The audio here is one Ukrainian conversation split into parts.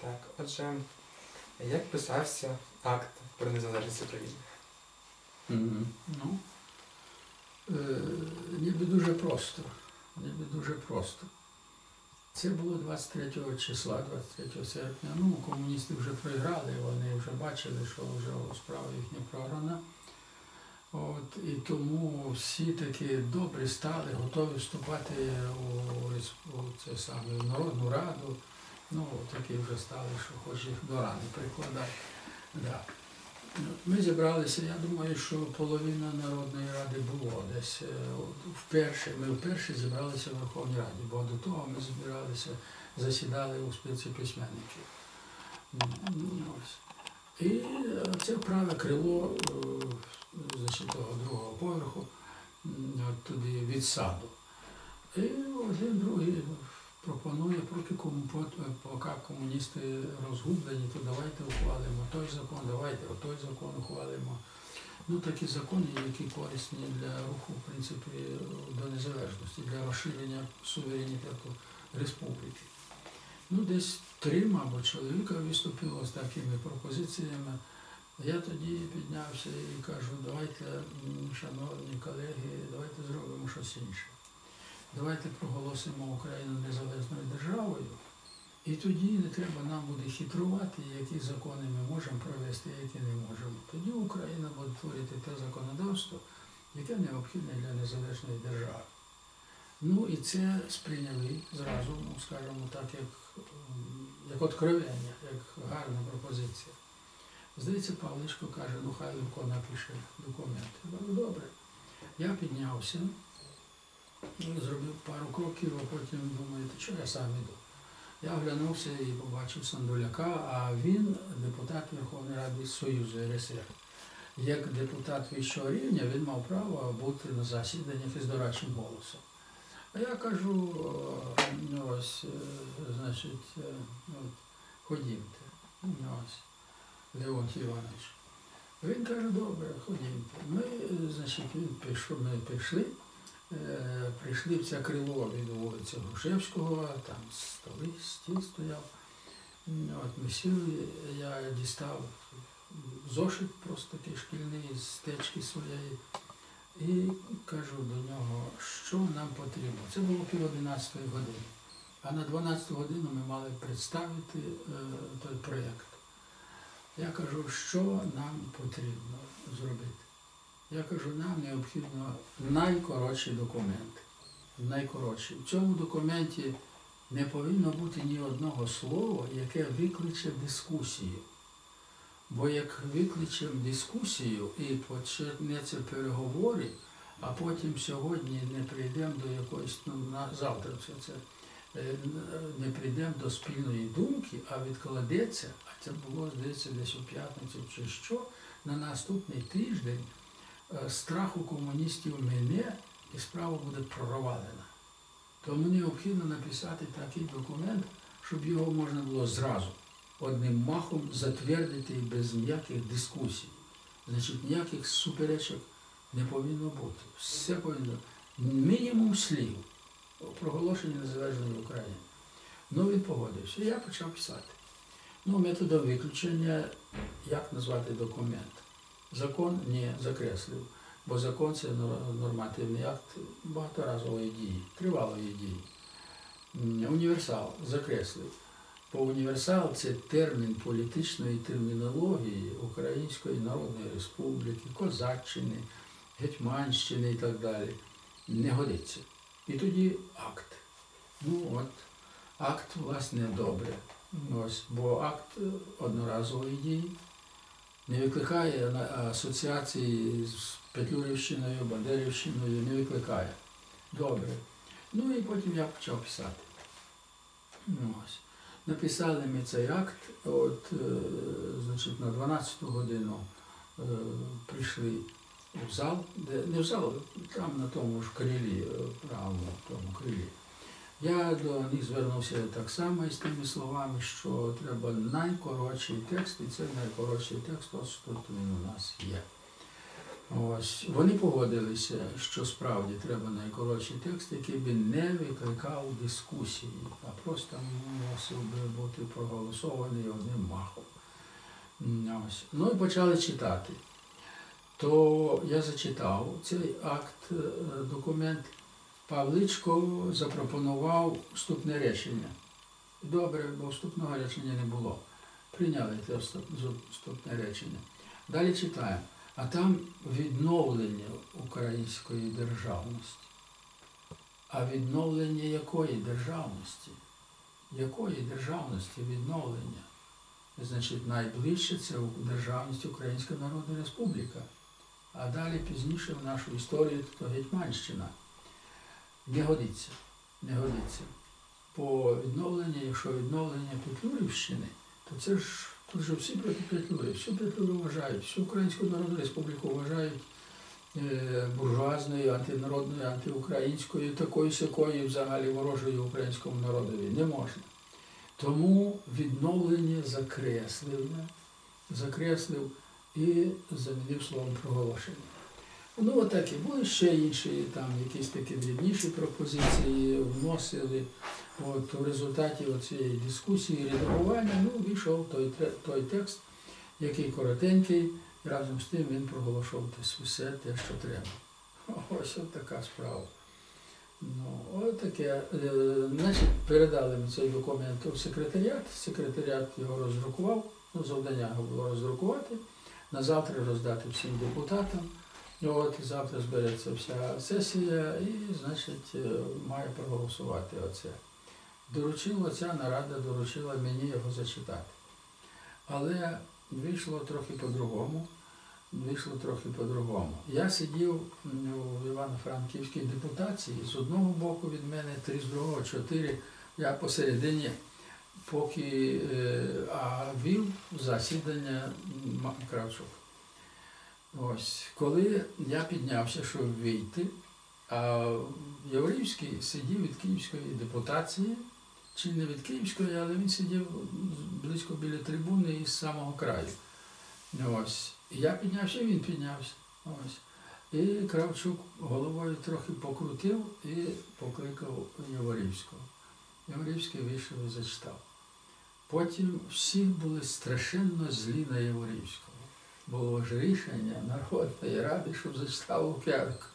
Так, отже, як писався акт про незалежність України? Ну, е, ніби дуже просто. Ніби дуже просто. Це було 23 числа, 23 серпня. Ну, комуністи вже програли, вони вже бачили, що вже справа їхня програна. От, і тому всі такі добрі стали, готові вступати у, у це саме, в Народну Раду. Ну, такі вже стали, що хоч їх до рани прикладати. Да. Ну, Ми зібралися, я думаю, що половина Народної Ради було десь. е, Вперше, ми вперше зібралися в Верховній Раді, бо до того ми збиралися, засідали у спілці письменників. Ну, ось. І е, це праве крило е, значить, того другого поверху, туди від саду. І один другий пропонує, поки, поки комуністи розгублені, то давайте ухвалимо той закон, давайте той закон ухвалимо. Ну, такі закони, які корисні для руху, в принципі, до незалежності, для розширення суверенітету республіки. Ну, десь три, мабуть, чоловіка виступило з такими пропозиціями. Я тоді піднявся і кажу, давайте, шановні колеги, давайте зробимо щось інше. Давайте проголосимо Україну незалежною державою, і тоді не треба нам буде хитрувати, які закони ми можемо провести, які не можемо. Тоді Україна буде творити те законодавство, яке необхідне для незалежної держави. Ну і це сприйняли зразу, ну скажімо так, як, м, як откровення, як гарна пропозиція. Здається, Павличко каже, ну хай Левко напише документ. Я добре. Я піднявся, зробив пару кроків, а потім думаю, «Та що я сам іду. Я оглянувся і побачив Сандуляка, а він депутат Верховної Ради Союзу РСР. Як депутат вищого рівня він мав право бути на засіданнях із дорадчим голосом. А я кажу, «Е, ну ось, е, значить, е, от, ходімте. Ну, ось, Леонтій Іванович. Він каже, добре, ходімте. Ми, значить, він пішов, ми пішли, прийшли в це крило від вулиці Грушевського, там столи, стіл стояв. От ми сіли, я дістав зошит просто такий шкільний з течки своєї. І кажу до нього, що нам потрібно. Це було пів одинадцятої години. А на 12 годину ми мали представити е, той проєкт. Я кажу, що нам потрібно зробити. Я кажу, нам необхідно найкоротші документи. Найкоротші. В цьому документі не повинно бути ні одного слова, яке викличе дискусію. Бо як викличемо дискусію і почнеться переговори, а потім сьогодні не прийдемо до якоїсь, ну, на завтра все це е, не прийдемо до спільної думки, а відкладеться, а це було, здається, десь у п'ятницю чи що, на наступний тиждень е, страх у комуністів мене і справа буде провалена. Тому необхідно написати такий документ, щоб його можна було зразу одним махом затвердити без ніяких дискусій. Значить, ніяких суперечок не повинно бути. Все повинно мінімум слів проголошення незалежної України. Ну, він погодився. Я почав писати. Ну, методом виключення, як назвати документ? Закон не закреслив, бо закон це нормативний акт багаторазової дії, тривалої дії. Універсал закреслив. Бо універсал це термін політичної термінології Української Народної Республіки, Козаччини, Гетьманщини і так далі. Не годиться. І тоді акт. Ну от, акт, власне, добре. Ось, бо акт е, одноразової дії не викликає асоціації з Петлюрівщиною, Бандерівщиною, не викликає. Добре. Ну і потім я почав писати. Ну, ось. Написали ми цей акт, от, е, значить, на 12 годину е, прийшли в зал, де, не в зал, там на тому ж крилі, е, правому тому крилі. Я до них звернувся так само із тими словами, що треба найкоротший текст, і це найкоротший текст, ось тут він у нас є. Ось вони погодилися, що справді треба найкоротший текст, який би не викликав дискусії, а просто мусив би бути проголосований одним махом. Ось. Ну і почали читати. То я зачитав цей акт, е, документ. Павличко запропонував вступне речення. Добре, бо вступного речення не було. Прийняли вступ- вступне речення. Далі читаємо. А там відновлення української державності. А відновлення якої державності? Якої державності відновлення? Значить, найближче це державність Українська Народна Республіка. А далі пізніше в нашу історію то Гетьманщина. Не годиться, не годиться. По відновленню, якщо відновлення Петлюрівщини, то це ж тут же всі Петлюри, всю Петлюру вважають, всю Українську Народну Республіку вважають е, буржуазною, антинародною, антиукраїнською, такою сякою взагалі ворожою українському народові. Не можна. Тому відновлення закреслив, закреслив і замінив словом проголошення. Ну, отакі. Були ще інші, там якісь такі дрібніші пропозиції вносили. От у результаті цієї дискусії, редагування, ну, вийшов той, той текст, який коротенький, і разом з тим він проголошував все те, що треба. Ось от така справа. Ну, от таке. Е, Значить, передали ми цей документ у секретаріат. Секретаріат його роздрукував. Ну, завдання було роздрукувати, на завтра роздати всім депутатам. От завтра збереться вся сесія і, значить, е, має проголосувати оце. Доручила ця нарада, доручила мені його зачитати. Але вийшло трохи по-другому. Вийшло трохи по-другому. Я сидів у Івано-Франківській депутації, з одного боку від мене три, з другого чотири. Я посередині, поки е, а вів засідання Кравчук. Ось, коли я піднявся, щоб вийти, а Яворівський сидів від Київської депутації, чи не від Київської, але він сидів близько біля трибуни із самого краю. Ось. Я піднявся, він піднявся. Ось. І Кравчук головою трохи покрутив і покликав Яворівського. Яворівський вийшов і зачитав. Потім всі були страшенно злі на Яворівського. Було ж рішення Народної ради, щоб зачитав Лук'янко.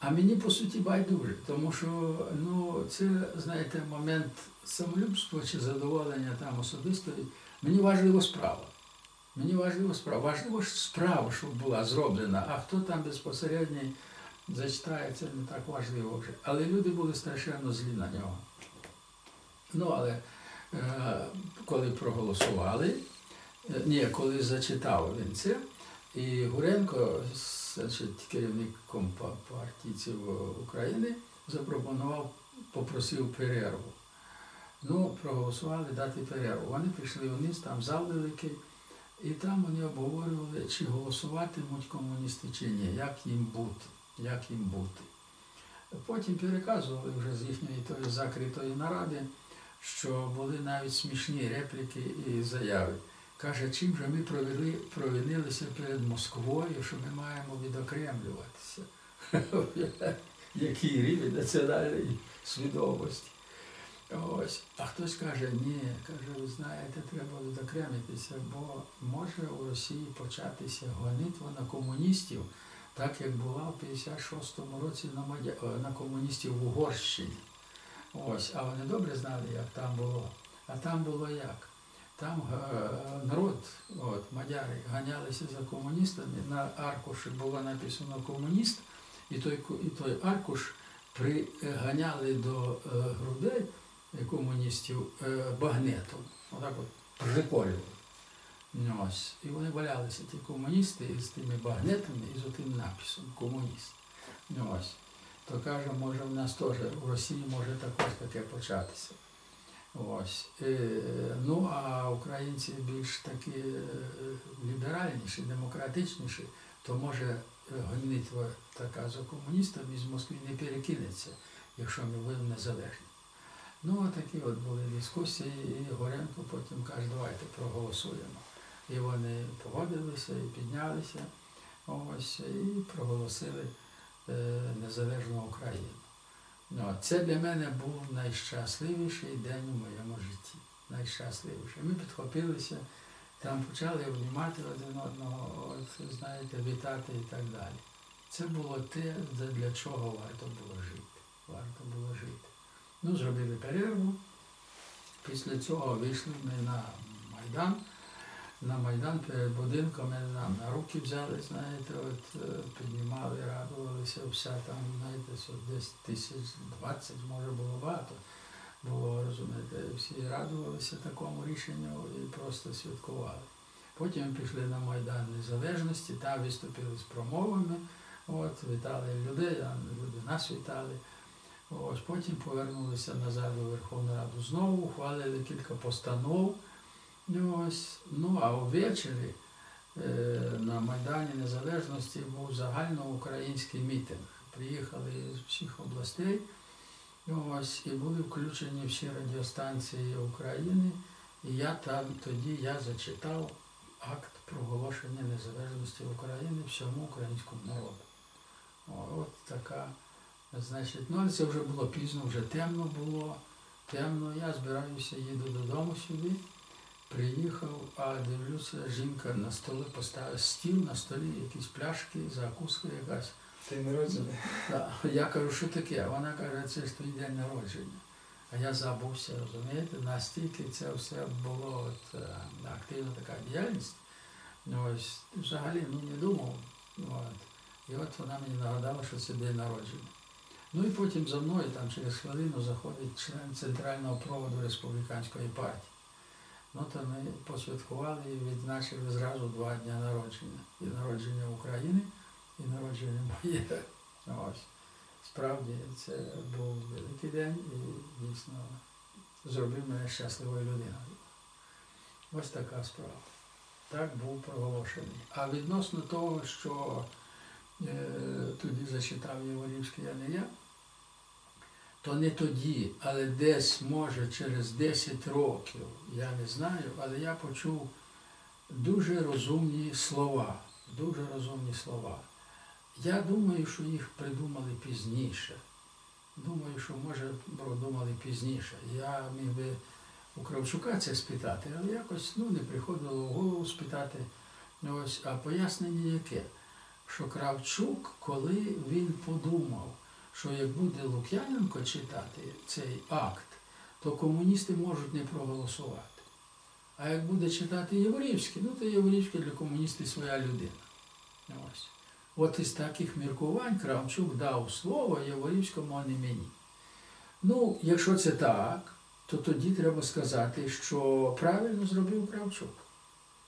А мені по суті байдуже, тому що ну, це, знаєте, момент самолюбства чи задоволення там особистої. Мені важлива справа. Мені важлива справа. Важливо справа, щоб була зроблена, а хто там безпосередньо зачитає, це не так важливо вже. Але люди були страшенно злі на нього. Ну, але е, коли проголосували, ні, коли зачитав він це, і Гуренко, значить, керівником па- партійців України, запропонував, попросив перерву. Ну, проголосували дати перерву. Вони пішли вниз, там зал великий, і там вони обговорювали, чи голосуватимуть комуністи чи ні, як їм бути, як їм бути. Потім переказували вже з їхньої тої закритої наради, що були навіть смішні репліки і заяви. Каже, чим же ми провели, провинилися перед Москвою, що ми маємо відокремлюватися. Який рівень національної свідомості. Ось. А хтось каже, ні, каже, ви знаєте, треба відокремитися, бо може у Росії початися гонитва на комуністів, так як була в 56-му році на, Мадя... е, на комуністів в Угорщині. Ось, а вони добре знали, як там було. А там було як? Там е, народ, от, мадяри, ганялися за комуністами, на аркуші було написано комуніст, і той, і той аркуш приганяли до е, грудей комуністів е, багнетом. Отак от приколювали. Ну, Ось. І вони валялися, ті комуністи, з тими багнетами і з тим написом комуніст. Ну, ось. То каже, може в нас теж у Росії може також таке початися. Ось. Е, ну, а українці більш такі е, ліберальніші, демократичніші, то може е, гонитва така за комуністами з Москви не перекинеться, якщо ми будемо незалежні. Ну, такі от були дискусії, і Горенко потім каже, давайте проголосуємо. І вони погодилися і піднялися. Ось і проголосили незалежну Україну. Ну, це для мене був найщасливіший день у моєму житті. Найщасливіший. Ми підхопилися, там почали обнімати один одного, от, знаєте, вітати і так далі. Це було те, для чого варто було жити. Варто було жити. Ну, зробили перерву. Після цього вийшли ми на Майдан. На Майдан перед будинком нам на руки взяли, знаєте, от е, піднімали, радувалися, вся там, знаєте, десь тисяч двадцять, може було багато. Було, розумієте, всі радувалися такому рішенню і просто святкували. Потім пішли на Майдан Незалежності, там виступили з промовами, от, вітали людей, люди нас вітали. Ось потім повернулися назад у Верховну Раду знову, ухвалили кілька постанов. Ну, ось, ну а ввечері е, на Майдані Незалежності був загальноукраїнський мітинг. Приїхали з всіх областей. Ну, ось, і були включені всі радіостанції України. І я там тоді я зачитав акт проголошення незалежності України всьому українському народу. О, от така, значить, ну це вже було пізно, вже темно було. Темно, я збираюся, їду додому сюди. Приїхав, а дивлюся, жінка на столі поставила стіл, на столі якісь пляшки, закуска якась. День народження. Та, Я кажу, що таке? Вона каже, це ж твій день народження. А я забувся, розумієте, настільки це все було от, е, активна така діяльність. Ну, Ось, взагалі ну, не думав. От. І от вона мені нагадала, що це день народження. Ну і потім за мною там через хвилину заходить член центрального проводу республіканської партії. Ну то ми посвяткували і відзначили зразу два дні народження. І народження України, і народження моє. Ось. Справді це був великий день і дійсно зробив мене щасливою людиною. Ось така справа. Так був проголошений. А відносно того, що е, тоді зачитав Єворівський, а не я, то не тоді, але десь, може, через 10 років, я не знаю, але я почув дуже розумні слова. Дуже розумні слова. Я думаю, що їх придумали пізніше. Думаю, що може продумали пізніше. Я міг би у Кравчука це спитати, але якось ну, не приходило в голову спитати. Ну, Ось, а пояснення яке? Що Кравчук, коли він подумав, що як буде Лук'яненко читати цей акт, то комуністи можуть не проголосувати. А як буде читати Єврівський, ну то Єврівський для комуністів своя людина. Ось. От із таких міркувань Кравчук дав слово Яворівському, а не мені. Ну, якщо це так, то тоді треба сказати, що правильно зробив Кравчук.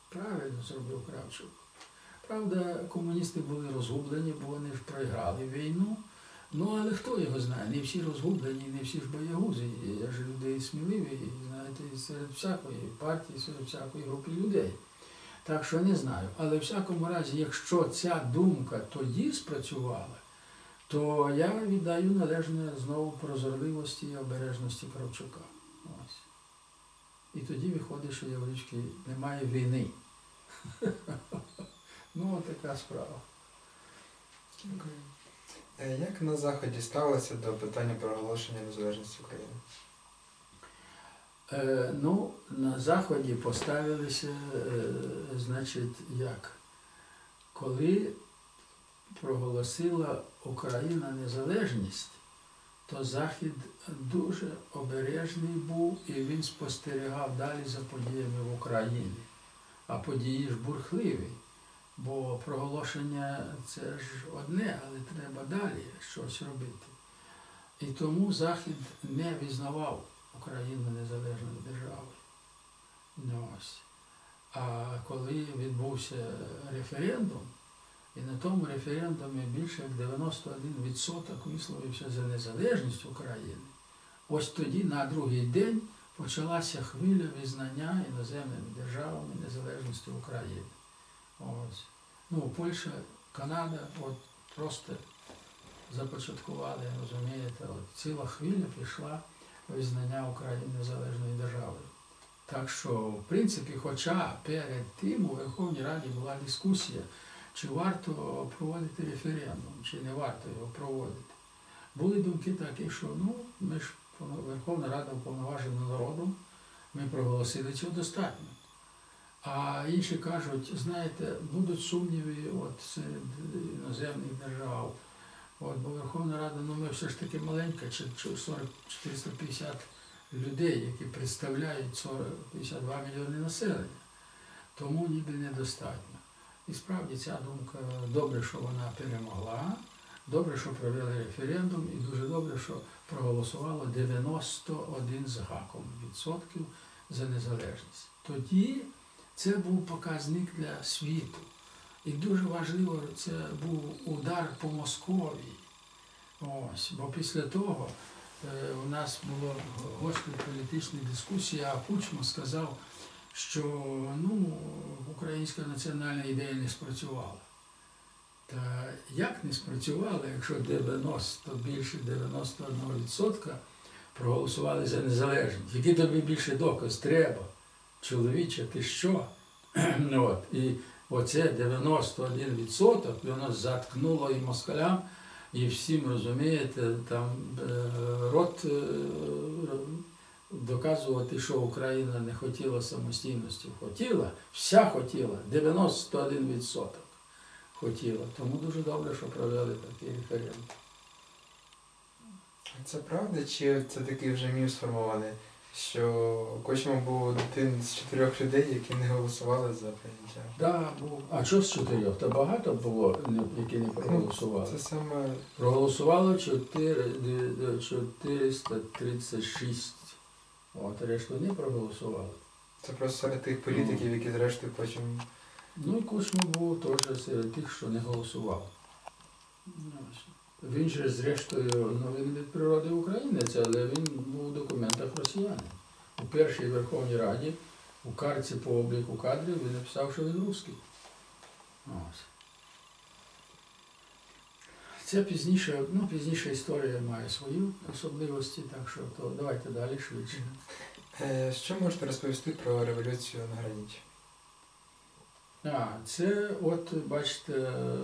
Правильно зробив Кравчук. Правда, комуністи були розгублені, бо вони ж програли війну. Ну, але хто його знає? Не всі розгублені, не всі ж боягузи. Я ж люди сміливі, знаєте, серед всякої партії, серед всякої групи людей. Так що не знаю. Але в всякому разі, якщо ця думка тоді спрацювала, то я віддаю належне знову прозорливості і обережності Кравчука. Ось. І тоді виходить, що Єврички немає війни. Ну, от така справа. Е, Як на Заході ставилися до питання проголошення незалежності України? Е, ну, на Заході поставилися, е, значить, як? Коли проголосила Україна незалежність, то Захід дуже обережний був і він спостерігав далі за подіями в Україні. А події ж бурхливі, бо проголошення це ж одне, але треба далі щось робити. І тому Захід не визнавав Україну незалежною державою. Ну. А коли відбувся референдум, і на тому референдумі більше як 91% висловився за незалежність України, ось тоді на другий день почалася хвиля визнання іноземними державами незалежності України. Ось. Ну, Польща, Канада от просто започаткували, розумієте, от ціла хвиля пішла визнання України незалежною державою. Так що, в принципі, хоча перед тим у Верховній Раді була дискусія, чи варто проводити референдум, чи не варто його проводити. Були думки такі, що ну, ми ж Верховна Рада уповноважена народом, ми проголосили цього достатньо. А інші кажуть, знаєте, будуть сумніви от серед іноземних держав. От, бо Верховна Рада, ну ми все ж таки маленька, чи- чи 40 450 людей, які представляють 40 52 мільйони населення. Тому ніби недостатньо. І справді ця думка добре, що вона перемогла, добре, що провели референдум, і дуже добре, що проголосувало 91 з гаком відсотків за незалежність. Тоді це був показник для світу. І дуже важливо, це був удар по Московії. Ось, бо після того е, у нас було гострі політичні дискусії, а Кучма сказав, що ну, українська національна ідея не спрацювала. Та як не спрацювала, якщо 90, більше 91% проголосували за незалежність? Який тобі більше доказ треба? Чоловіче, ти що? От. І оце 91% воно заткнуло і москалям, і всім розумієте, там е, рот е, доказувати, що Україна не хотіла самостійності. Хотіла, вся хотіла, 91% хотіла. Тому дуже добре, що провели такий референдум. Це правда, чи це такий вже міф сформований, що Кочма був один з чотирьох людей, які не голосували за прийняття? Да, був. А що з чотирьох? Та багато було, які не проголосували. Це саме Проголосувало 4, де- де 436. От, решту не проголосували. це просто серед тих політиків, які зрештою потім. Ну і Кучма був теж серед тих, що не голосував. Ну. Він же, зрештою, ну він від природи українець, але він був у документах росіянин. У першій Верховній Раді, у карті по обліку кадрів, він написав, що він русський. Ось. Це пізніше, ну, пізніше історія має свої особливості, так що то давайте далі швидше. Е, Що можете розповісти про революцію на граніті? А, це от, бачите, е,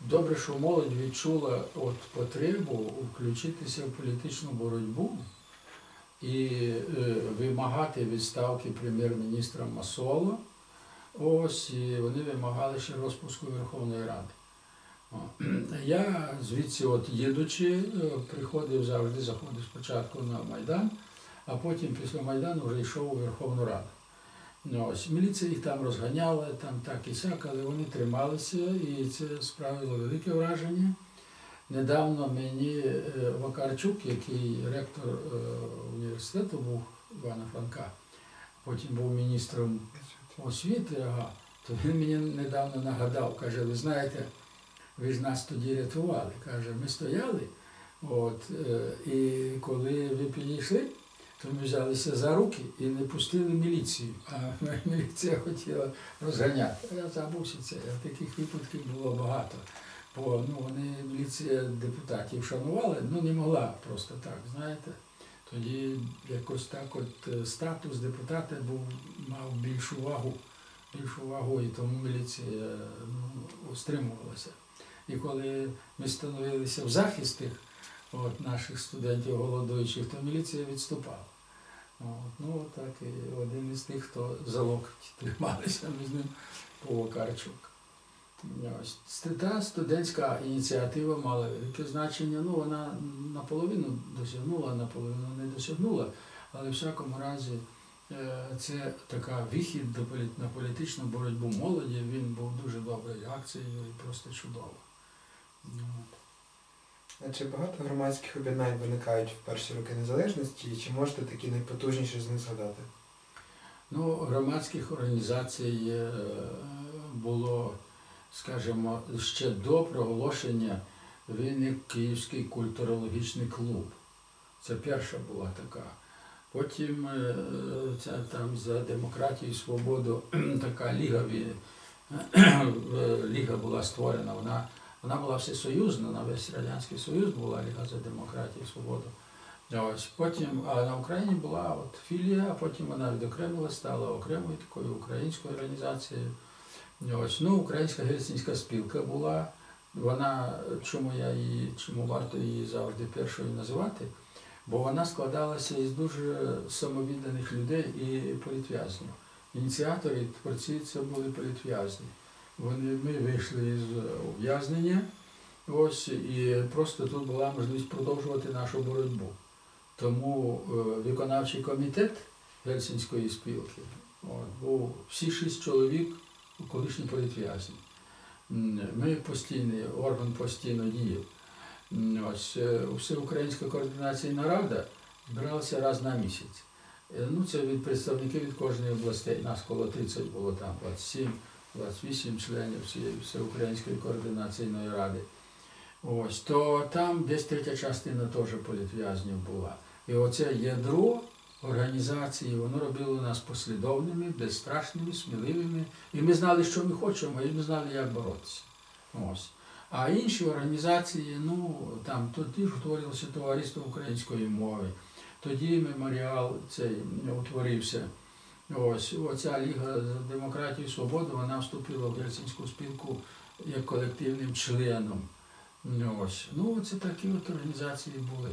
добре, що молодь відчула от потребу включитися в політичну боротьбу і е, вимагати відставки прем'єр-міністра Масола. Ось, і вони вимагали ще розпуску Верховної Ради. Я звідси, от їдучи, е, приходив завжди, заходив спочатку на Майдан, а потім після Майдану вже йшов у Верховну Раду. Ось, міліція їх там розганяла, там так і сяк, але вони трималися, і це справило велике враження. Недавно мені е, Вакарчук, який ректор е, університету був Івана Франка, потім був міністром освіти, ага, то він мені недавно нагадав, каже, ви знаєте, ви ж нас тоді рятували. Каже, ми стояли, от, е, і коли ви підійшли, то ми взялися за руки і не пустили міліцію. А міліція хотіла розганяти. Я забувся це. Таких випадків було багато. Бо ну, вони міліція депутатів шанували, ну не могла просто так, знаєте. Тоді якось так от е, статус депутата був, мав більшу вагу, більшу вагу, і тому міліція ну, стримувалася. І коли ми становилися в захист тих от, наших студентів голодуючих, то міліція відступала. От, ну, так, і один із тих, хто за локоть трималися, ми з ним по Вакарчук. Ось. Та студентська ініціатива мала велике значення. Ну, вона наполовину досягнула, наполовину не досягнула, але в всякому разі е, це така вихід на політичну боротьбу молоді. Він був дуже доброю акцією і просто чудово. От. Чи багато громадських об'єднань виникають в перші роки незалежності, і чи можете такі найпотужніші з них згадати? Ну, громадських організацій е, було, скажімо, ще до проголошення виник Київський культурологічний клуб. Це перша була така. Потім е, ця там за демократію і свободу така ліга, ліга була створена. Вона, вона була всесоюзна, на весь Радянський Союз була Ліга за демократію і свободу. Ось потім, а на Україні була от філія, а потім вона відокремила, стала окремою такою українською організацією. Ось, ну, Українська гельсінська спілка була. Вона, чому я її, чому варто її завжди першою називати? Бо вона складалася із дуже самовідданих людей і політв'язнів. Ініціатори, творці це були політв'язні. Вони, ми вийшли із ув'язнення, ось, і просто тут була можливість продовжувати нашу боротьбу. Тому е, виконавчий комітет Гельсінської спілки от, був всі шість чоловік колишні політв'язні. Ми постійний, орган постійно діяв. Ось е, всеукраїнська координаційна рада збиралася раз на місяць. Е, Ну, це від представників від кожної областей. Нас коло 30 було там, 27, 28 членів цієї всеукраїнської координаційної ради. Ось, то там десь третя частина теж політв'язнів була. І оце ядро організації, воно робило нас послідовними, безстрашними, сміливими. І ми знали, що ми хочемо, і ми знали, як боротися. Ось. А інші організації, ну там тоді ж утворилося товариство української мови, тоді меморіал цей утворився. Ось оця Ліга за демократію і свободу, вона вступила в Гельсінську спілку як колективним членом. Ось. Ну, це такі от організації були.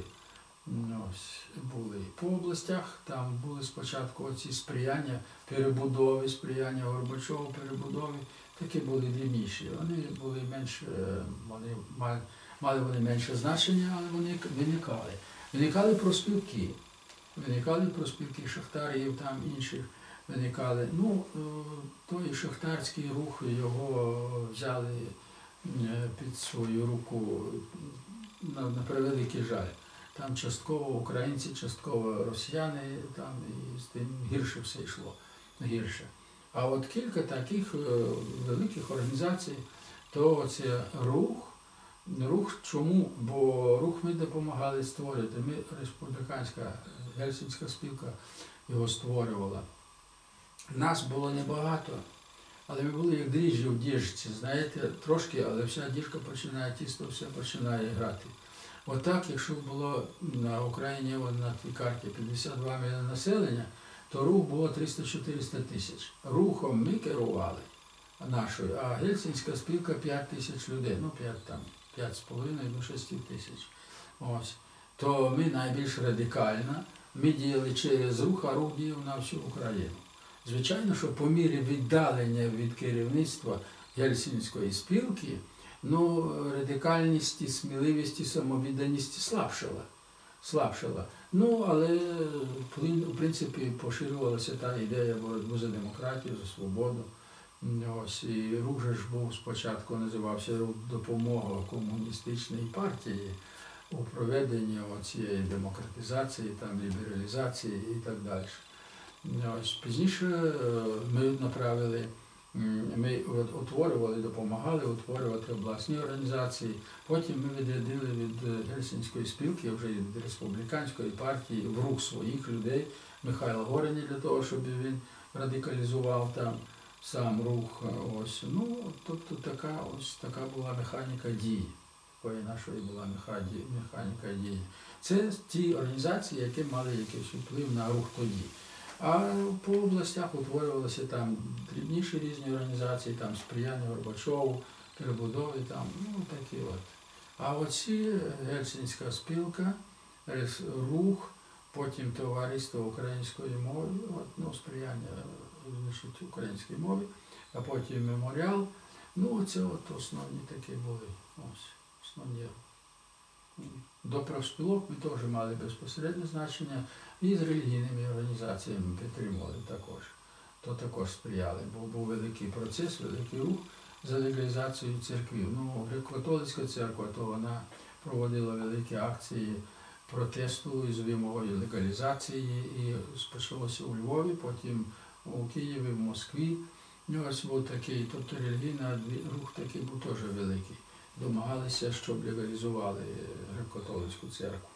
Ось, були. По областях там були спочатку оці сприяння перебудови, сприяння Горбачову перебудови, такі були дрібніші. Вони були менш, е, вони мали, мали вони менше значення, але вони виникали. Виникали проспілки. Виникали проспілки шахтарів, там інших виникали. Ну, е, той шахтарський рух його взяли е, під свою руку на, на превеликий жаль. Там частково українці, частково росіяни, там і з тим гірше все йшло. Гірше. А от кілька таких е, великих організацій, то це рух. Рух чому? Бо рух ми допомагали створити. Ми республіканська Гельсінська спілка його створювала. Нас було небагато, але ми були як дріжджі в діжці, знаєте, трошки, але вся діжка починає, тісто все починає грати. Отак, якщо було на Україні на тій карті 52 мільйони населення, то рух було 300-400 тисяч. Рухом ми керували нашою, а Гельсінська спілка 5 тисяч людей, ну 5 там, 5,5 до 6 тисяч. Ось. То ми найбільш радикально, ми діяли через рух, а рух діяв на всю Україну. Звичайно, що по мірі віддалення від керівництва Гельсінської спілки, ну, радикальність, і сміливість і самовідданість слабшала. слабшала. Ну, але в принципі поширювалася та ідея боротьби за демократію, за свободу. Ось, і рух був спочатку називався рух допомога комуністичної партії у проведенні цієї демократизації, там, лібералізації і так далі. Ось, пізніше е, ми направили, ми утворювали, допомагали утворювати обласні організації. Потім ми відрядили від е, Гельсінської спілки, вже від республіканської партії, в рух своїх людей Михайла Гореня для того, щоб він радикалізував там сам рух. е, Ось. Ну, тобто така, ось така була механіка дії. Такої нашої була механіка дії. Це ті організації, які мали якийсь вплив на рух тоді. А по областях утворювалися там дрібніші різні організації, там сприяння Горбачову, перебудови, там, ну такі от. А оці Гельсінська спілка, рух, потім товариство української мови, от, ну, сприяння значить, українській мові, а потім меморіал. Ну, це от основні такі були. Ось, основні. До профспілок ми теж мали безпосереднє значення і з релігійними організаціями підтримували також. То також сприяли, бо був великий процес, великий рух за легалізацію церквів. Ну, католицька церква, то вона проводила великі акції протесту із вимогою легалізації. І почалося у Львові, потім у Києві, в Москві. Ну, ось був такий, тобто релігійний рух такий був теж великий. Домагалися, щоб легалізували греко-католицьку церкву.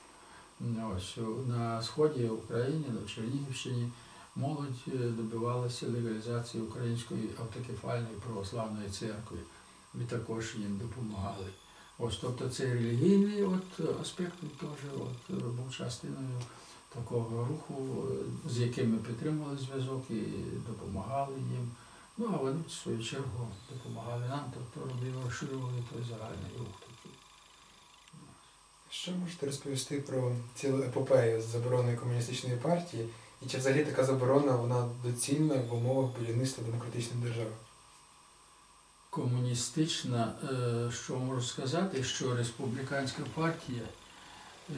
Ось на сході України, на Чернігівщині, молодь е, добивалася легалізації Української автокефальної православної церкви. Ми також їм допомагали. Ось, тобто цей релігійний от, аспект теж от, був частиною такого руху, е, з яким ми підтримували зв'язок і допомагали їм. Ну, а вони, в свою чергу, допомагали нам, тобто робили, розширювали той загальний рух такий. Що можете розповісти про цілу епопею з забороною комуністичної партії? І чи взагалі така заборона вона доцільна в умовах будівництва демократичної держави? комуністична, е, що можу сказати, що республіканська партія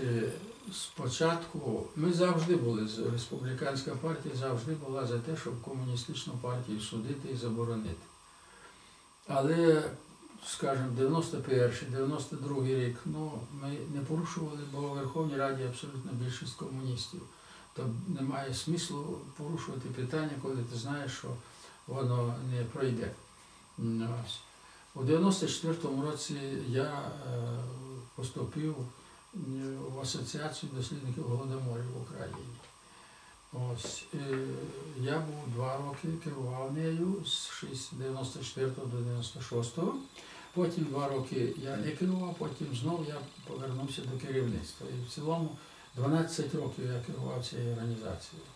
е, спочатку, ми завжди були, республіканська партія завжди була за те, щоб комуністичну партію судити і заборонити. Але, скажімо, 91 92 рік, ну, ми не порушували, бо у Верховній Раді абсолютно більшість комуністів. То немає смислу порушувати питання, коли ти знаєш, що воно не пройде. У 94-му році я е, поступив в Асоціацію дослідників голодоморів в Україні. Ось, е, я був два роки, керував нею з 94 до 96. Потім два роки я не керував, потім знову я повернувся до керівництва. І в цілому 12 років я керував цією організацією.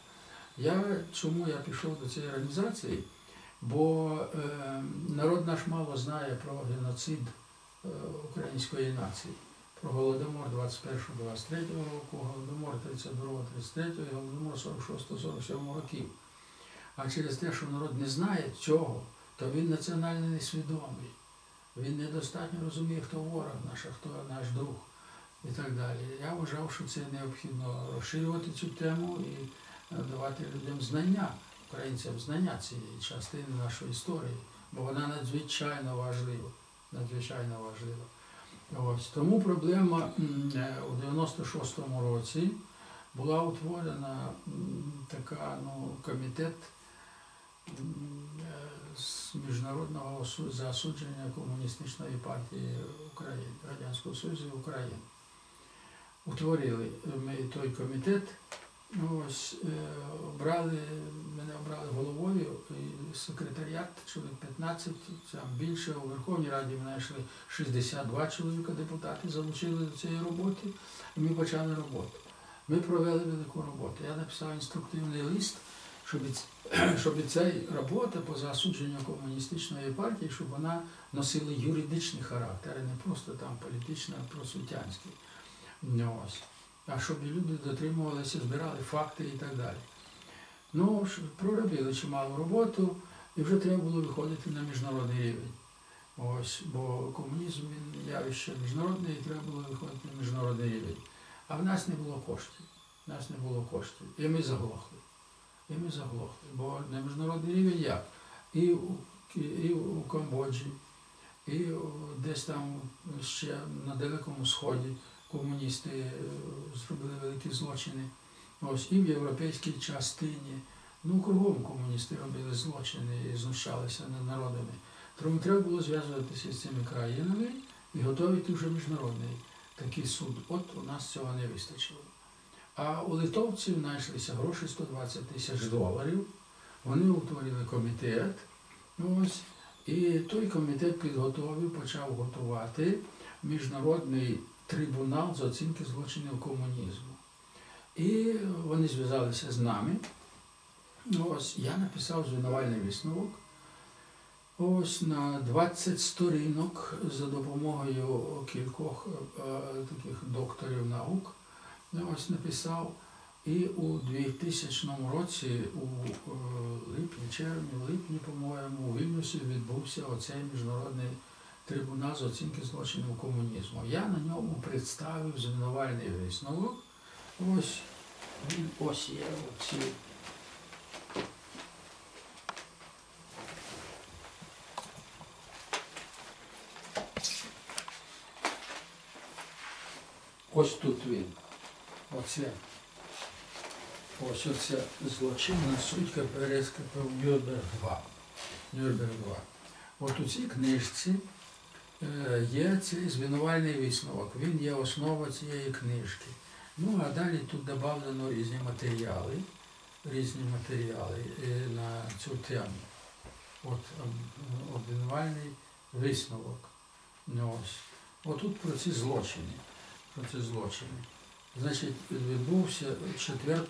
Я, чому я пішов до цієї організації? Бо е, народ наш мало знає про геноцид е, української нації, голодомор 21-23 року, голодомор 32-33 і голодомор 46-47 років. А через те, що народ не знає цього, то він національно несвідомий. Він недостатньо розуміє, хто ворог наш, а хто наш друг і так далі. Я вважав, що це необхідно розширювати цю тему і е, давати людям знання українцям знання цієї частини нашої історії, бо вона надзвичайно важлива. Надзвичайно важлива. Ось. Тому проблема у 96-му році була утворена така ну, комітет е, з міжнародного засудження комуністичної партії України, Радянського Союзу України. Утворили ми той комітет. Ну, Ось е, обрали, мене обрали головою секретаріат, чоловік 15, там більше у Верховній Раді ми знайшли 62 чоловіка депутати, залучили до цієї роботи, і ми почали роботу. Ми провели велику роботу. Я написав інструктивний лист, щоб, щоб ця робота по засудженню комуністичної партії, щоб вона носила юридичний характер, а не просто там політично просвітянський. Ну, ось а щоб люди дотримувалися, збирали факти і так далі. Ну, проробили чималу роботу, і вже треба було виходити на міжнародний рівень. Ось, бо комунізм він явище міжнародне, і треба було виходити на міжнародний рівень. А в нас не було коштів. В нас не було коштів. І ми заглохли. І ми заглохли. Бо на міжнародний рівень як? І у, і у Камбоджі, і десь там ще на Далекому Сході комуністи е, зробили великі злочини. Ось і в європейській частині. Ну, кругом комуністи робили злочини і знущалися над народами. Тому треба було зв'язуватися з цими країнами і готувати вже міжнародний такий суд. От у нас цього не вистачило. А у литовців знайшлися гроші 120 тисяч доларів. Вони утворили комітет. Ну, Ось, і той комітет підготовив, почав готувати міжнародний трибунал з оцінки злочинів комунізму. І вони зв'язалися з нами. Ось я написав звинувальний висновок. Ось на 20 сторінок за допомогою кількох е, таких докторів наук. Ну, Ось написав. І у 2000 році, у е, липні, червні, липні, по-моєму, у Вільнюсі відбувся оцей міжнародний трибунал з оцінки злочинів комунізму. Я на ньому представив звинувальний висновок. Ось він ось є оці. Ось тут він. Оце. Ось оце злочинна суть КПРСКП Нюрнберг 2. Нюрнберг 2. От у цій книжці є цей звинувальний висновок. Він є основа цієї книжки. Ну а далі тут додано різні матеріали, різні матеріали е, на цю тему. От ем, обвинувальний висновок. Ну, ось. Отут про ці злочини. Про ці злочини. Значить, відбувся 4-8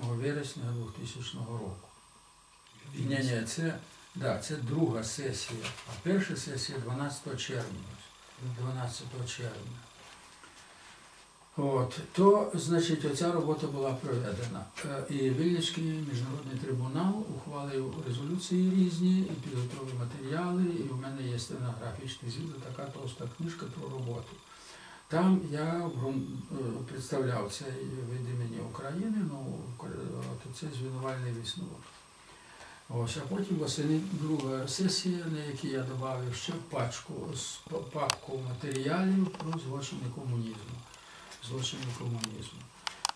вересня 2000 року. Ні, ні, це Да, це друга сесія. А перша сесія 12 червня. 12 червня. От, то, значить, оця робота була проведена. Е, І Вільнюський міжнародний трибунал ухвалив резолюції різні і підготовив матеріали, і в мене є стенографічний звіт, така товста книжка про роботу. Там я е, представляв цей від імені України, ну, це звинувальний висновок. Ось, а потім восени друга сесія, на якій я додав ще пачку папку матеріалів про злочини комунізму. Злочини комунізму.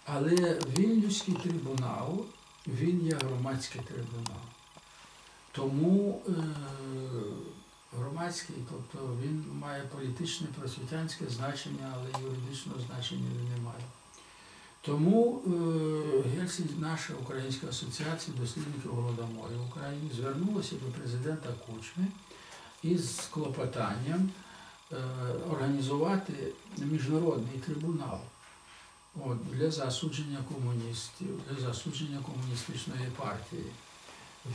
Але Вільнюський трибунал, він є громадський трибунал. Тому е, громадський, тобто він має політичне просвітянське значення, але юридичного значення він не має. Тому е, Гельсінь, наша Українська асоціація дослідників Голодомору в Україні звернулася до президента Кучми із клопотанням е, організувати міжнародний трибунал для засудження комуністів, для засудження комуністичної партії.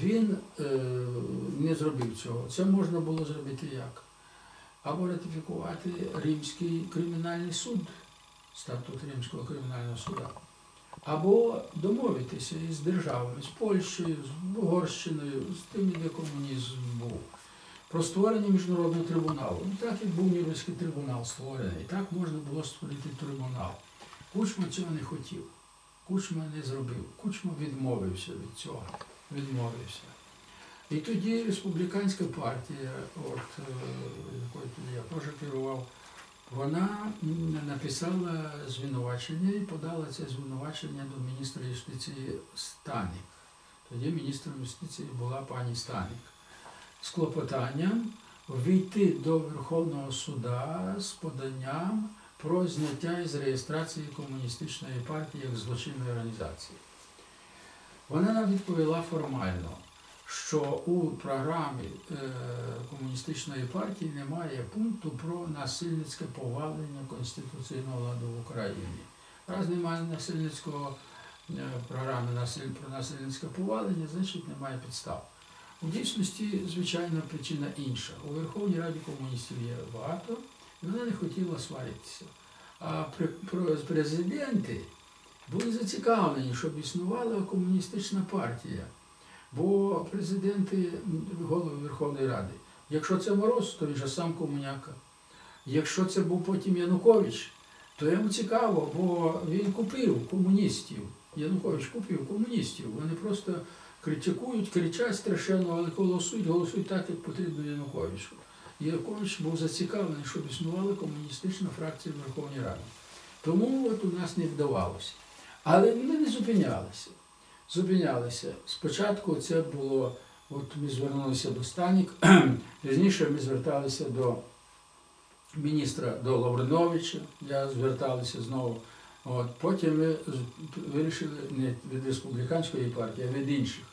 Він е, не зробив цього. Це можна було зробити як? Або ратифікувати Римський кримінальний суд, статут Римського кримінального суда, або домовитися із державами, з Польщею, з Угорщиною, з тими, де комунізм був, про створення міжнародного трибуналу. Ну, так як був Нюрнберзький трибунал створений, так можна було створити трибунал. Кучма цього не хотів. Кучма не зробив. Кучма відмовився від цього. Відмовився. І тоді республіканська партія, от, е, якою я теж керував, вона написала звинувачення і подала це звинувачення до міністра юстиції Станік. Тоді міністром юстиції була пані Станік. З клопотанням війти до Верховного суда з поданням про зняття із реєстрації комуністичної партії як злочинної організації. Вона нам відповіла формально, що у програмі е, комуністичної партії немає пункту про насильницьке повалення конституційного ладу в Україні. Раз немає насильницького е, програми про насильницьке повалення, значить немає підстав. У дійсності, звичайно, причина інша. У Верховній Раді комуністів є багато, і вона не хотіла сваритися. А президенти були зацікавлені, щоб існувала комуністична партія. Бо президенти, голови Верховної Ради, якщо це Мороз, то він же сам комуняка. Якщо це був потім Янукович, то йому цікаво, бо він купив комуністів. Янукович купив комуністів. Вони просто критикують, кричать страшенно, але голосують, голосують так, як потрібно Януковичу. Янукович був зацікавлений, щоб існувала комуністична фракція в Верховній Раді. Тому от у нас не вдавалося. Але ми не зупинялися. Зупинялися. Спочатку це було, от ми звернулися до Станік, пізніше ми зверталися до міністра до Лавриновича, я зверталися знову. От, потім ми вирішили не від республіканської партії, а від інших.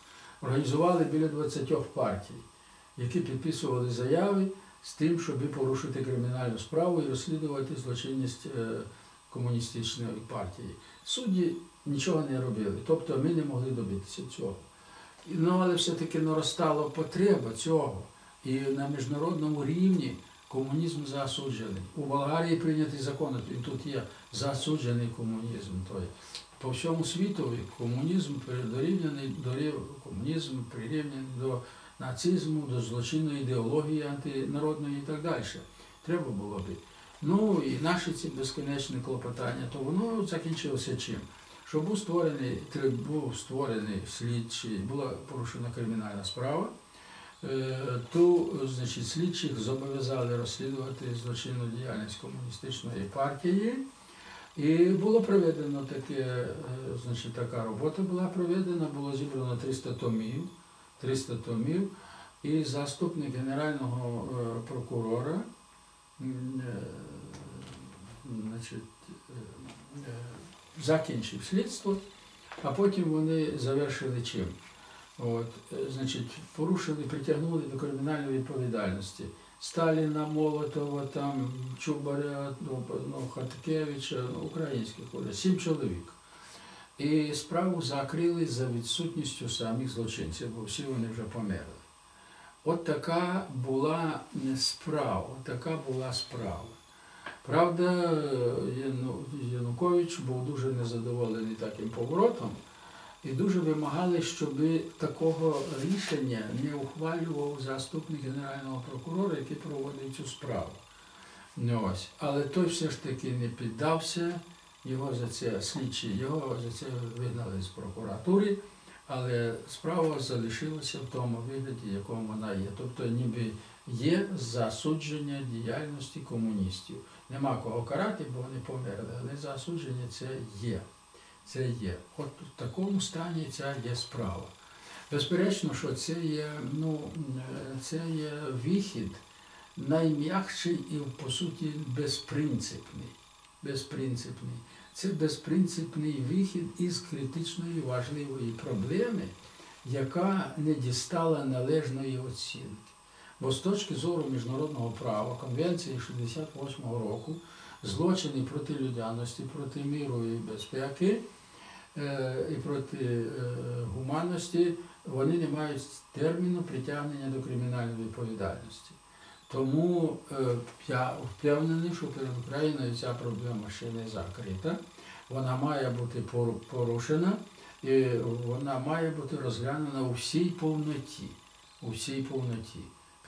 Організували біля 20 партій, які підписували заяви з тим, щоб порушити кримінальну справу і розслідувати злочинність е, комуністичної партії. Судді нічого не робили, тобто ми не могли добитися цього. Ну, але все-таки наростала потреба цього. І на міжнародному рівні комунізм засуджений. У Болгарії прийнятий закон, він тут є засуджений комунізм. По всьому світу комунізм дорівняний до комунізм прирівняний до нацизму, до злочинної ідеології антинародної і так далі. Треба було би. Ну і наші ці безконечні клопотання, то воно закінчилося чим? Що був створений, був створений слідчий, була порушена кримінальна справа. Е, То, значить, слідчих зобов'язали розслідувати злочинну діяльність комуністичної партії. І було проведено таке, е, значить, така робота була проведена, було зібрано 300 томів, 300 томів, і заступник генерального е, прокурора значить, закінчив слідство, а потім вони завершили чим? От, е, значить, порушили, притягнули до кримінальної відповідальності Сталіна, Молотова, там, Чубаря, ну, ну, Хаткевича, ну, українських сім чоловік. І справу закрили за відсутністю самих злочинців, бо всі вони вже померли. От така була справа, така була справа. Правда, Янукович був дуже незадоволений таким поворотом і дуже вимагали, щоб такого рішення не ухвалював заступник генерального прокурора, який проводив цю справу. Ну, ось. Але той все ж таки не піддався, його за це слідчі, його за це вигнали з прокуратури, але справа залишилася в тому вигляді, якому вона є. Тобто ніби є засудження діяльності комуністів. Нема кого карати, бо вони померли, але засудження це є. Це є. От в такому стані ця є справа. Безперечно, що це є, ну, це є вихід найм'якший і, по суті, безпринципний. безпринципний. Це безпринципний вихід із критичної важливої проблеми, яка не дістала належної оцінки. Бо з точки зору міжнародного права, Конвенції 68-го року, злочини проти людяності, проти миру і безпеки е, і проти е, гуманності, вони не мають терміну притягнення до кримінальної відповідальності. Тому е, я впевнений, що перед Україною ця проблема ще не закрита. Вона має бути порушена і вона має бути розглянена у всій повноті. У всій повноті.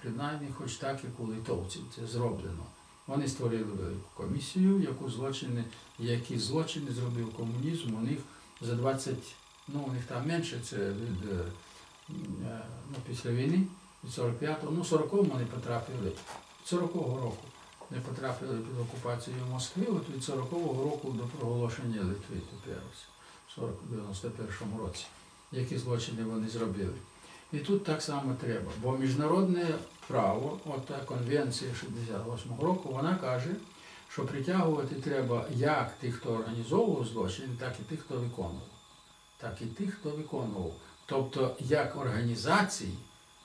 Принаймні, хоч так, як у литовців це зроблено. Вони створили велику комісію, яку злочини, які злочини зробив комунізм, у них за 20, ну у них там менше, це від е, ну, після війни, від 45-го, ну 40-го вони потрапили, від 40-го року не потрапили під окупацію Москви, от від 40-го року до проголошення Литви тепер в 91-му році, які злочини вони зробили. І тут так само треба, бо міжнародне право, от конвенція 68-го року, вона каже, що притягувати треба як тих, хто організовував злочин, так і тих, хто виконував. Так і тих, хто виконував. Тобто як організації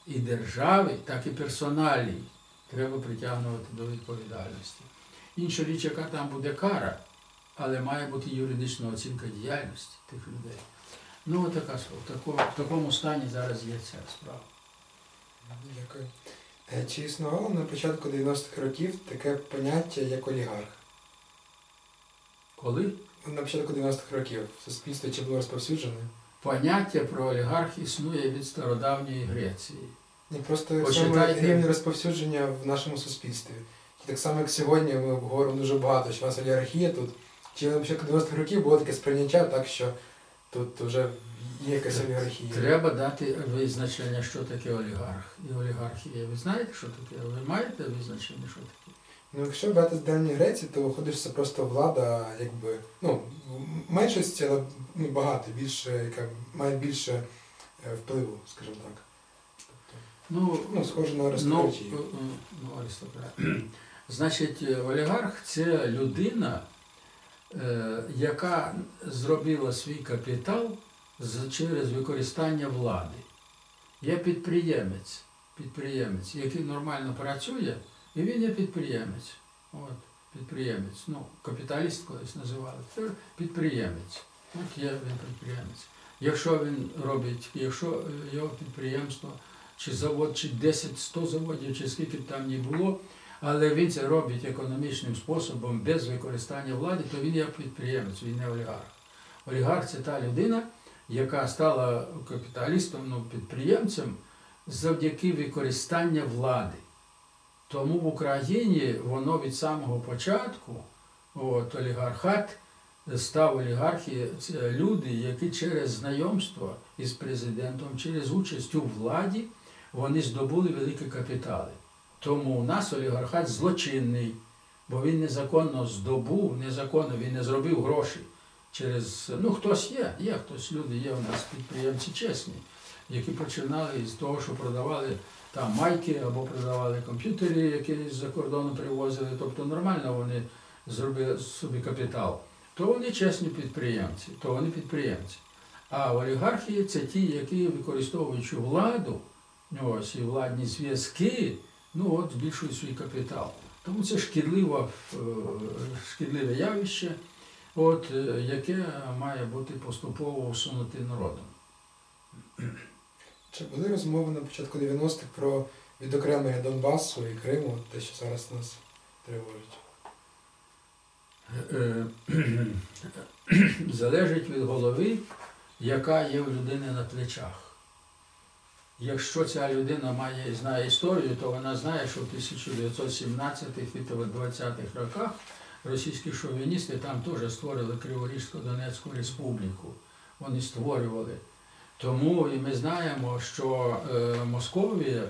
і держави, так і персоналій треба притягнути до відповідальності. Інша річ, яка там буде кара, але має бути юридична оцінка діяльності тих людей. Ну, от така. В такому, в такому стані зараз є ця справа. Дякую. Е, Чи існувало на початку 90-х років таке поняття як олігарх? Коли На початку 90-х років в суспільстві чи було розповсюджене? поняття про олігарх існує від стародавньої Греції. Ні, просто саме Почитайте. рівень розповсюдження в нашому суспільстві. І так само, як сьогодні ми говоримо дуже багато, що у нас олігархія тут. Чи на початку 90-х років було таке сприйняття, так що тут вже є якась олігархія. Треба дати визначення, що таке олігарх і олігархія. Ви знаєте, що таке? Ви маєте визначення, що таке? Ну, якщо брати з Давньої Греції, то виходить, це просто влада, якби, ну, меншості, але ну, багато, більше, яка має більше е, впливу, скажімо так. Тобто, Ну, ну, схоже на Ну, аристократію. е, е, ну. Значить, олігарх це людина, яка зробила свій капітал через використання влади. Є підприємець, підприємець, який нормально працює, і він є підприємець. От, підприємець. Ну, капіталіст колись називали. Тепер підприємець. От є він підприємець. Якщо він робить, якщо е, його підприємство чи завод, чи 10-100 заводів, чи скільки б там ні було, але він це робить економічним способом, без використання влади, то він є підприємець, він не олігарх. Олігарх це та людина, яка стала капіталістом, ну, підприємцем завдяки використанню влади. Тому в Україні воно від самого початку, от, олігархат, став олігархії, це люди, які через знайомство із президентом, через участь у владі, вони здобули великі капітали. Тому у нас олігархат злочинний, бо він незаконно здобув, незаконно він не зробив гроші. Через, ну хтось є, є хтось, люди є у нас підприємці чесні, які починали з того, що продавали там майки або продавали комп'ютери, які з-за кордону привозили. Тобто нормально вони зробили собі капітал. То вони чесні підприємці, то вони підприємці. А олігархії це ті, які використовуючи владу, ось і владні зв'язки, ну от збільшують свій капітал. Тому це шкідливе, е, шкідливе явище, от, е, яке має бути поступово усунути народом. Чи були розмови на початку 90-х про відокремлення Донбасу і Криму, те, що зараз нас тривожить? Е, залежить від голови, яка є в людини на плечах. Якщо ця людина має знає історію, то вона знає, що в 1917-20-х роках російські шовіністи там теж створили Криворізько-Донецьку республіку. Вони створювали. Тому і ми знаємо, що е, Московія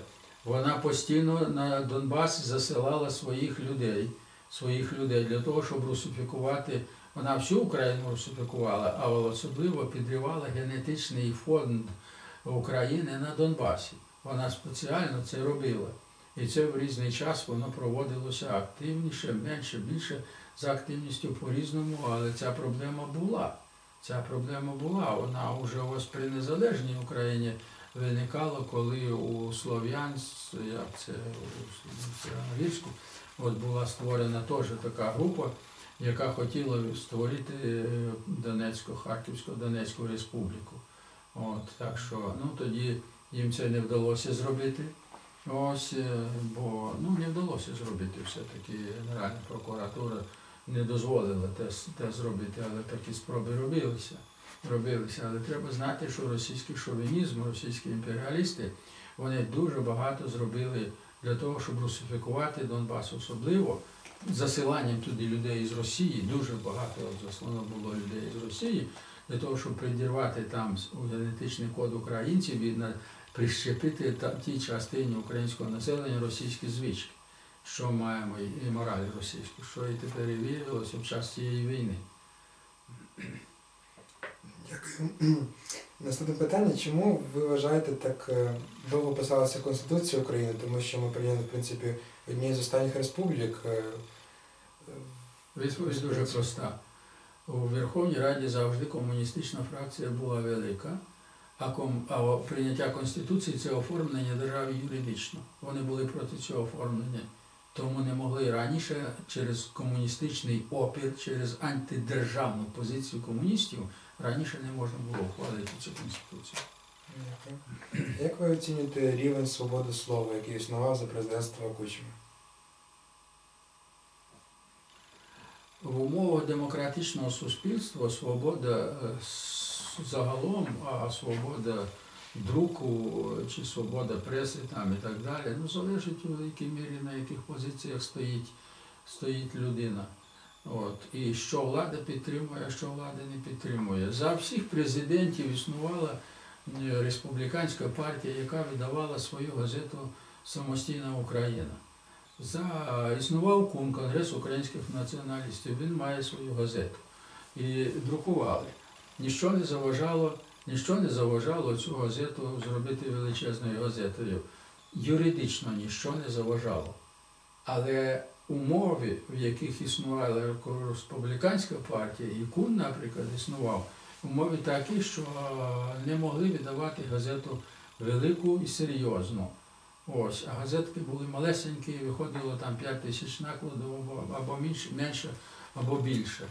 вона постійно на Донбас засилала своїх людей, своїх людей для того, щоб русифікувати. Вона всю Україну русифікувала, а особливо підривала генетичний фонд України на Донбасі. Вона спеціально це робила. І це в різний час воно проводилося активніше, менше, більше за активністю по-різному, але ця проблема була. Ця проблема була. Вона вже ось при незалежній Україні виникала, коли у Слов'янськ, як це у Сіраногірську, от була створена теж така група, яка хотіла створити е, Донецьку, Харківську, Донецьку республіку. От, так що ну, тоді їм це не вдалося зробити. Ось, е, бо ну, не вдалося зробити все-таки Генеральна прокуратура не дозволила те, те зробити, але такі спроби робилися. робилися. Але треба знати, що російський шовінізм, російські імперіалісти, вони дуже багато зробили для того, щоб русифікувати Донбас, особливо засиланням туди людей з Росії, дуже багато заслано було людей з Росії, для того, щоб придірвати там генетичний код українців і прищепити та, тій частині українського населення російські звички, що маємо і, мораль російську, що і тепер і виявилося в час цієї війни. Дякую. Наступне питання. Чому ви вважаєте так е, довго писалася Конституція України? Тому що ми прийняли, в принципі, однією з останніх республік. е, Відповідь дуже проста. У Верховній Раді завжди комуністична фракція була велика, а, ком, а прийняття Конституції це оформлення держави юридично. Вони були проти цього оформлення. Тому не могли раніше через комуністичний опір, через антидержавну позицію комуністів раніше не можна було ухвалити цю конституцію. Як ви оцінюєте рівень свободи слова, який існував за президентства Кучми? В умовах демократичного суспільства свобода е, загалом, а свобода друку е, чи свобода преси там і так далі, ну залежить у великій мірі на яких позиціях стоїть, стоїть людина. От. І що влада підтримує, а що влада не підтримує. За всіх президентів існувала е, республіканська партія, яка видавала свою газету Самостійна Україна. За існував КУН, Конгрес українських націоналістів, він має свою газету. І друкували. Ніщо не заважало, ніщо не заважало цю газету зробити величезною газетою. Юридично ніщо не заважало. Але умови, в яких існувала республіканська партія, і КУН, наприклад, існував, умови такі, що не могли видавати газету велику і серйозну. Ось, а газетки були малесенькі, виходило там 5 тисяч накладів або, менше, або більше.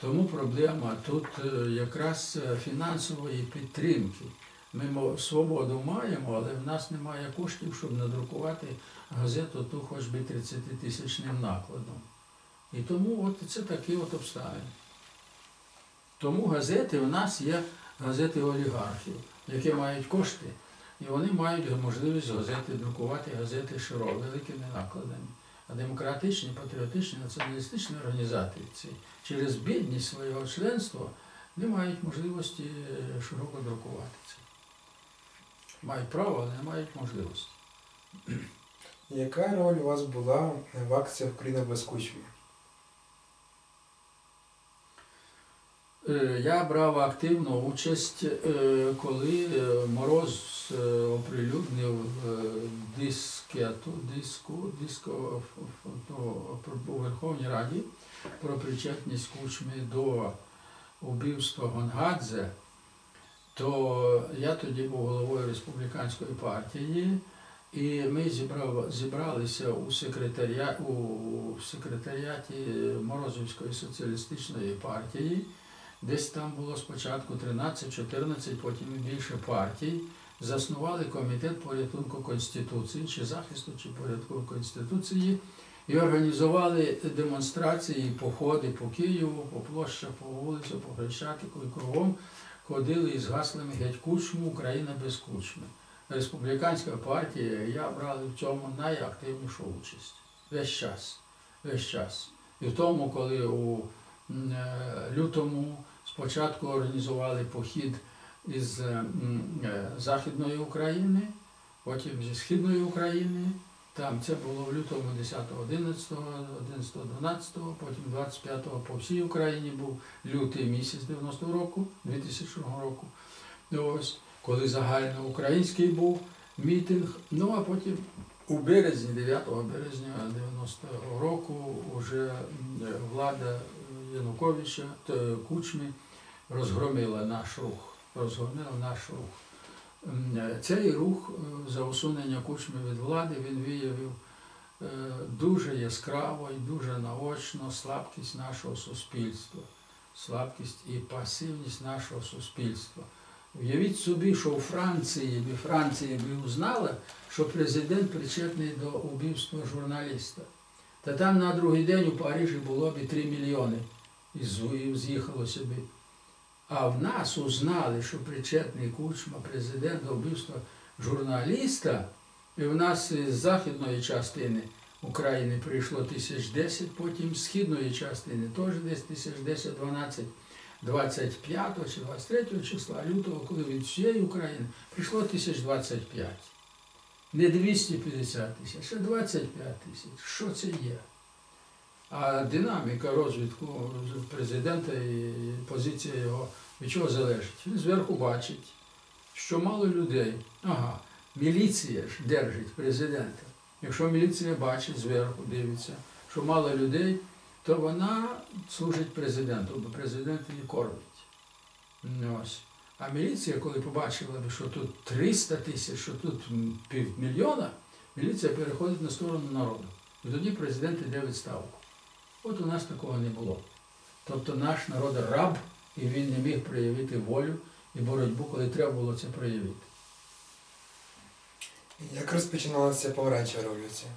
Тому проблема тут е, якраз е, фінансової підтримки. Ми свободу маємо, але в нас немає коштів, щоб надрукувати газету ту хоч би 30 тисячним накладом. І тому от це такі от обставини. Тому газети в нас є газети олігархів, які мають кошти. І вони мають можливість газети друкувати газети широко, великими накладами. А демократичні, патріотичні, націоналістичні організації через бідність свого членства не мають можливості е, широко друкувати це. Мають право, але не мають можливості. Яка роль у вас була в акціях Україна без Кучми? Я брав активну участь, е, коли е, Мороз е, оприлюднив е, дискету, диску, диско у Верховній Раді про причетність Кучми до убивства Гонгадзе, то я тоді був головою республіканської партії, і ми зібрав, зібралися у, секретаря, у секретаріаті Морозівської соціалістичної партії. Десь там було спочатку 13-14, потім більше партій. заснували комітет порятунку Конституції, чи захисту, чи порятунку Конституції, і організували демонстрації, походи по Києву, по площах, по вулицях, по Хрещатику і кругом ходили із гаслами геть кучму, Україна без кучми. Республіканська партія, я брали в цьому найактивнішу участь. Весь час. Весь час. І в тому, коли у е, лютому спочатку організували похід із е, е, Західної України, потім зі Східної України. Там це було в лютому 10, 11, 11, 12, потім 25 по всій Україні був лютий місяць 90 року, 2000 року. Ось, коли загальноукраїнський був мітинг. Ну а потім у березні, 9 березня 90-го року, вже влада Януковича Кучми розгромила наш рух. Розгромила наш рух. Е, Цей рух е, за усунення кучми від влади він виявив е, дуже яскраво і дуже наочно слабкість нашого суспільства, слабкість і пасивність нашого суспільства. Уявіть собі, що у Франції, би Франція би узнала, що президент причетний до убивства журналіста. Та там на другий день у Парижі було б 3 мільйони і з- і з'їхало собі. А в нас узнали, що причетний кучма президент вбивства журналіста, і в нас з західної частини України прийшло тисяч десять, потім з східної частини теж десь тисяч десять, дванадцять. 25 чи 23 числа лютого, коли від всієї України прийшло тисяч 25. Не 250 тисяч, а 25 тисяч. Що це є? А динаміка розвитку президента і позиція його від чого залежить? Він зверху бачить, що мало людей. Ага, міліція ж держить президента. Якщо міліція бачить зверху, дивиться, що мало людей, то вона служить президенту, бо президент її кормить. Ось. А міліція, коли побачила, що тут 300 тисяч, що тут півмільйона, міліція переходить на сторону народу. І тоді президент йде відставку. От у нас такого не було. Тобто наш народ раб, і він не міг проявити волю і боротьбу, коли треба було це проявити. Як розпочиналася помаранчева революція?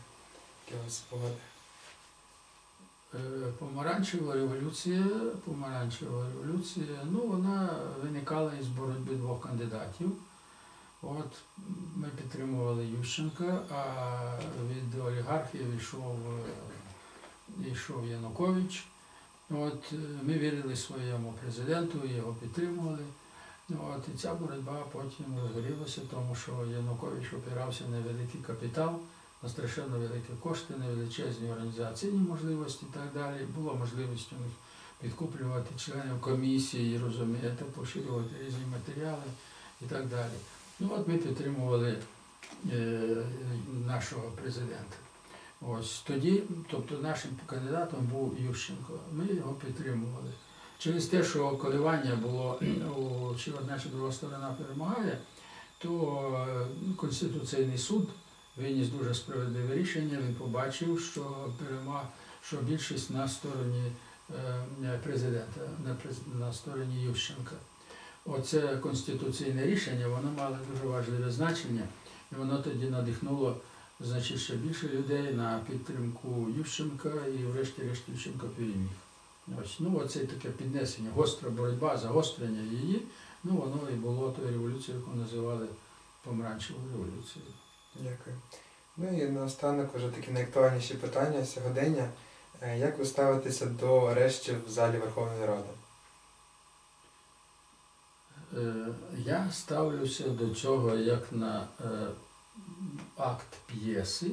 Е, Помаранчева революція, помаранчева революція, ну вона виникала із боротьби двох кандидатів. От ми підтримували Ющенка, а від олігархів йшов, е, йшов Янукович. От е, ми вірили своєму президенту, його підтримували. От, і ця боротьба потім розгорілася, тому що Янукович опирався на великий капітал на страшенно великі кошти, на величезні організаційні можливості і так далі. Була можливість у них підкуплювати членів комісії, розумієте, поширювати різні матеріали і так далі. Ну от ми підтримували е, нашого президента. Ось тоді, тобто нашим кандидатом був Ющенко. Ми його підтримували. Через те, що коливання було у чи одна, чи друга сторона перемагає, то е, Конституційний суд виніс дуже справедливе рішення. Він побачив, що перема, що більшість на стороні е, президента, на, през- на стороні Ющенка. Оце конституційне рішення, воно мало дуже важливе значення, і воно тоді надихнуло значить, ще більше людей на підтримку Ющенка і врешті-решт Ющенко переміг. Ось, ну, оце таке піднесення, гостра боротьба, загострення її, ну воно і було тою революцією, яку називали помаранчевою революцією. Дякую. Ну і наостанок вже такі найактуальніші питання сьогодення. Е, Як ви ставитеся до арештів в залі Верховної Ради? Е, Я ставлюся до цього як на е, акт п'єси,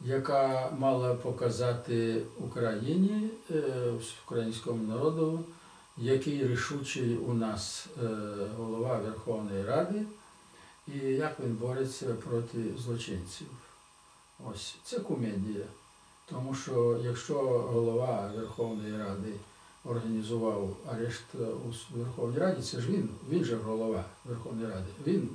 яка мала показати Україні, е, українському народу, який рішучий у нас е, голова Верховної Ради і як він бореться проти злочинців. Ось це комедія. Тому що якщо голова Верховної Ради організував арешт у Верховній Раді, це ж він, він же голова Верховної Ради. Він,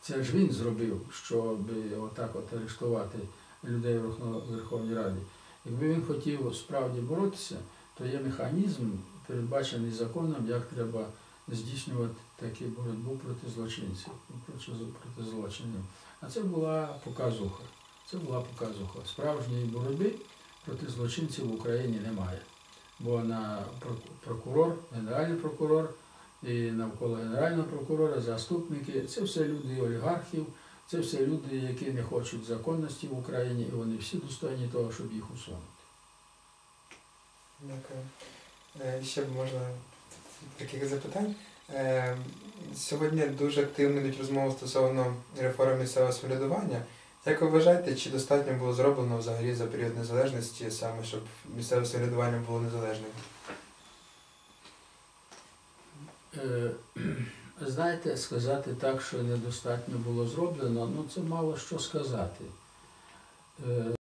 це ж він зробив, щоб отак от арештувати людей в Верховній Раді. Якби він хотів справді боротися, то є механізм, передбачений законом, як треба здійснювати таку боротьбу проти злочинців, проти, злочинів. А це була показуха. Це була показуха. Справжньої боротьби проти злочинців в Україні немає. Бо на прок- прокурор, генеральний прокурор і навколо генерального прокурора, заступники це все люди олігархів, це все люди, які не хочуть законності в Україні, і вони всі достойні того, щоб їх усунути. Дякую. Е, Ще б можна таких запитань. Е, Сьогодні дуже активно йдуть розмови стосовно реформи місцевого самоврядування. Як ви вважаєте, чи достатньо було зроблено взагалі за період незалежності, саме щоб місцеве самоврядування було незалежним? Е, Знаєте, сказати так, що недостатньо було зроблено, ну це мало що сказати. Е,